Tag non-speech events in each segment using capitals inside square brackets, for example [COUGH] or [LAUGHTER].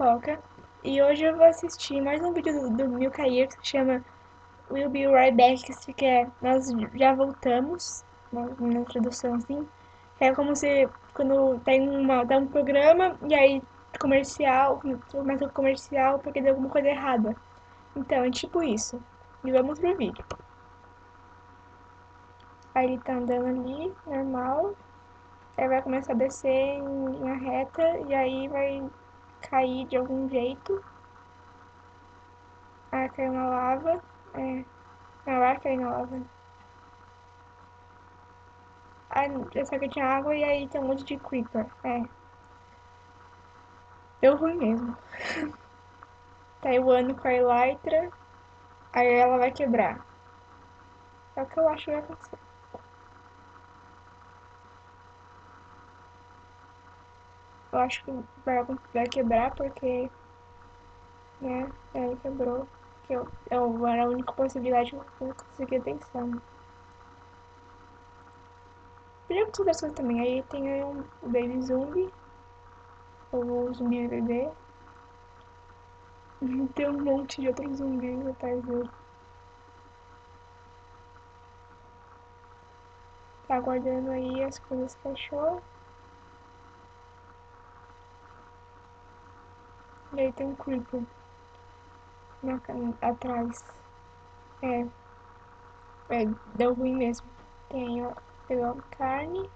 Pipoca e hoje eu vou assistir mais um vídeo do, do Milkair que se chama We'll Be Right Back, que é Nós Já Voltamos, na, na tradução assim. É como se quando tem, uma, tem um programa e aí comercial, começa o comercial porque deu alguma coisa errada. Então, é tipo isso. E vamos pro vídeo. Aí ele tá andando ali, normal. Aí vai começar a descer em linha reta e aí vai cair de algum jeito. Ah, caiu na lava. É. Não, vai cair na lava. Ah, só que tinha água e aí tem um monte de creeper. É. Deu ruim mesmo. [LAUGHS] tá ano com a Elytra. Aí ela vai quebrar. É o que eu acho que vai acontecer. Eu acho que vai, vai quebrar porque, né, aí quebrou. Que eu, eu, era a única possibilidade que eu. Né? Podia acontecer outras coisas também. Aí tem aí um baby zumbi. Ou zumbi bebê. [LAUGHS] tem um monte de outros zumbis atrás dele. Tá aguardando aí as coisas que achou. E aí tem um creeper na, atrás. É. É, deu ruim mesmo. Tem, ó, pegou carne.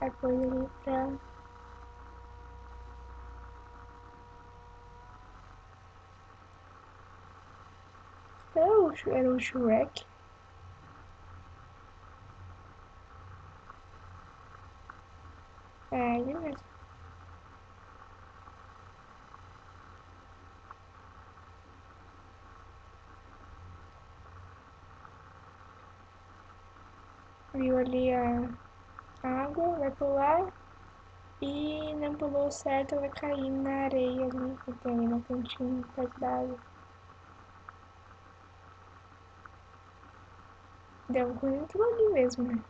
Aí pôs ali pra... Era o Shrek. É, ele mesmo. Viu ali a água, vai pular e não pulou certo, vai cair na areia ali que tem no cantinho perto da água. Deu ruim aquilo ali mesmo, né?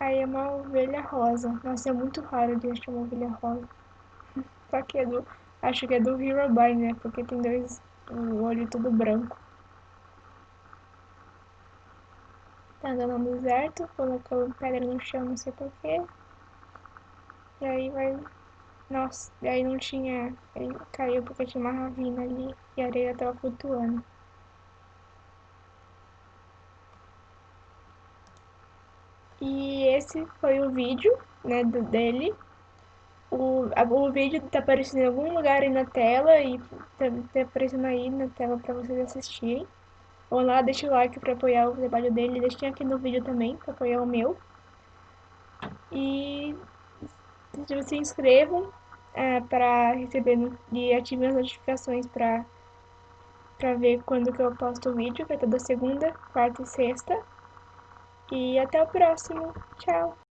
Aí é uma ovelha rosa. Nossa, é muito raro de achar uma ovelha rosa. [LAUGHS] Só que é do. Acho que é do Herobrine, né? Porque tem dois. O olho todo branco. Tá andando no deserto, colocou pedra no chão, não sei porquê. E aí vai. Nossa, e aí não tinha. Ele caiu porque tinha uma ravina ali e a areia tava flutuando. E esse foi o vídeo, né, do, dele. O, o vídeo tá aparecendo em algum lugar aí na tela e tá, tá aparecendo aí na tela pra vocês assistirem. Vão lá, deixa o like pra apoiar o trabalho dele, deixem aqui no vídeo também pra apoiar o meu. E se inscrevam é, para receber e ativem as notificações para para ver quando que eu posto o vídeo, que é toda segunda, quarta e sexta. E até o próximo. Tchau!